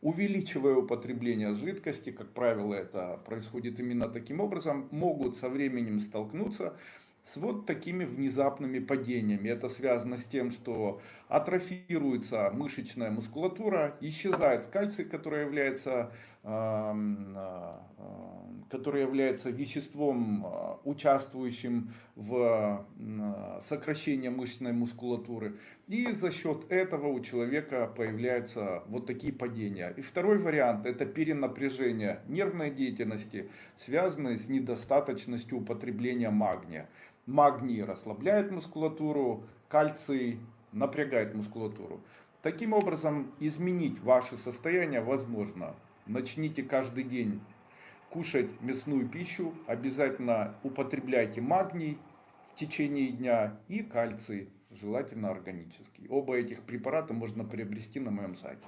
увеличивая употребление жидкости, как правило это происходит именно таким образом, могут со временем столкнуться с вот такими внезапными падениями. Это связано с тем, что атрофируется мышечная мускулатура, исчезает кальций, который является, а, который является веществом, а, участвующим в сокращении мышечной мускулатуры. И за счет этого у человека появляются вот такие падения. И второй вариант это перенапряжение нервной деятельности, связанное с недостаточностью употребления магния. Магний расслабляет мускулатуру, кальций напрягает мускулатуру. Таким образом, изменить ваше состояние возможно. Начните каждый день кушать мясную пищу, обязательно употребляйте магний в течение дня и кальций, желательно органический. Оба этих препарата можно приобрести на моем сайте.